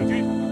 Go,